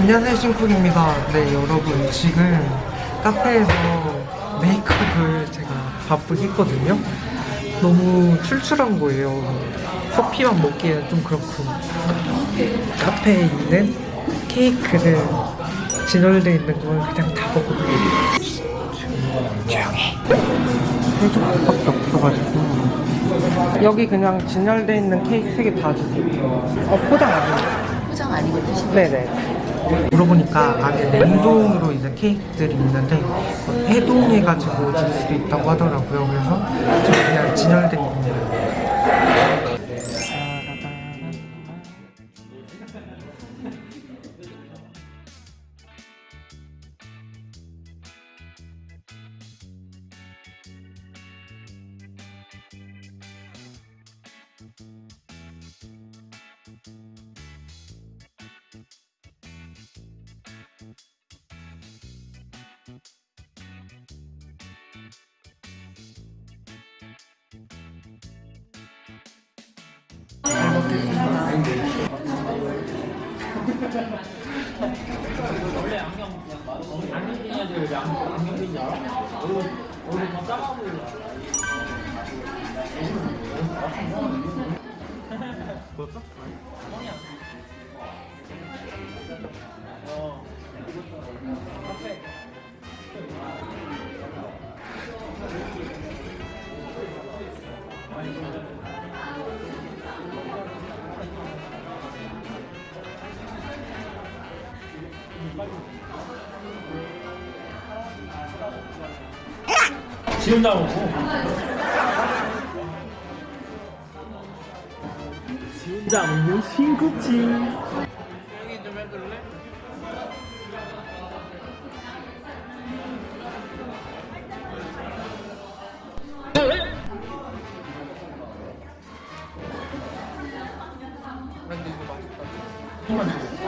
안녕하세요 신쿡입니다. 네 여러분 지금 카페에서 메이크업을 제가 바쁘게 했거든요. 너무 출출한 거예요. 커피만 먹기에는 좀 그렇고. 카페에 있는 케이크를 진열되어 있는 걸 그냥 다 먹어볼게요. 조용히. 세 조각밖에 없어가지고. 여기 그냥 진열되어 있는 케이크 세개다 주세요. 어 포장 아니에요? 포장 아니고 드시는 네네. 물어보니까 안에 냉동으로 이제 케이크들이 있는데 해동해가지고 줄 수도 있다고 하더라고요. 그래서 좀 그냥 진열된 겁니다. 원래 안경 그냥 말고 안경 낀 애들 왜 안경 안경 낀줄 알아? 얼굴 얼굴 더 작아 보이잖아. 그럴까? 지금 나오고. 지금 나오는 신국지. 근데 이거 맛있다.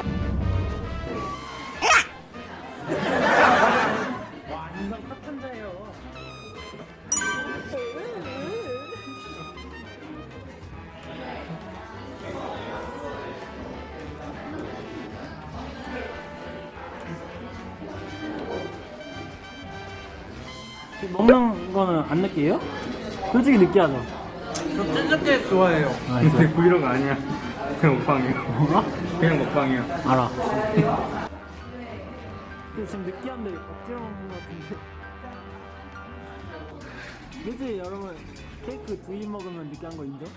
지금 먹는 거는 안 느끼해요? 솔직히 느끼하죠? 저 찐득게 좋아해요. 아, 근데 브이로그 아니야. 그냥 먹방이야. 뭐가? 그냥 먹방이야. 알아. 근데 지금 느끼한데 것 같은데. 그치 여러분 케이크 두 입 먹으면 느끼한 거 인정?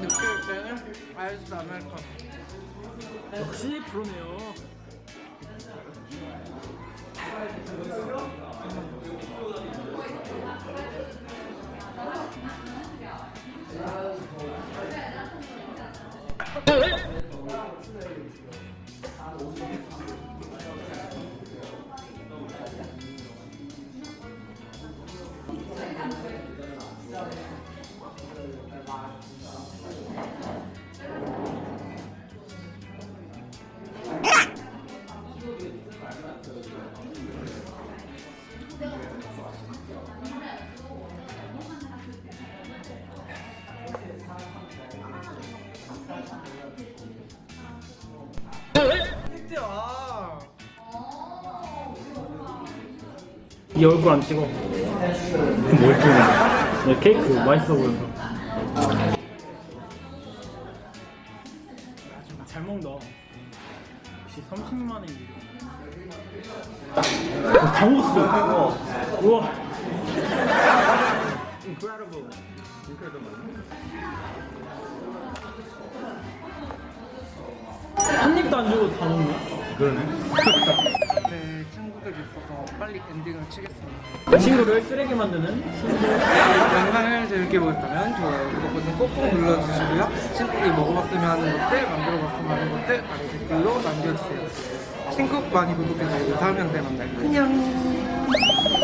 느낄 때는 아이스 아메리카노. 역시 프로네요. 이 얼굴 안 찍어. 뭘 찍는 케이크 맛있어 보여서. 잘 먹는다. 역시 30만 원이. 다 먹었어. 우와. Incredible. 한 입도 안 주고 다 먹네. 그러네. 네, 친구들이 있어서 빨리 엔딩을 치겠습니다. 친구를 쓰레기 만드는 친구. 영상을 재밌게 보셨다면 좋아요, 구독 버튼 꼭꼭 눌러주시고요. 친구들이 먹어봤으면 하는 것들, 만들어봤으면 하는 것들 아래 댓글로 남겨주세요. 친구 많이 구독해주시고 다음 영상에 만나요. 안녕.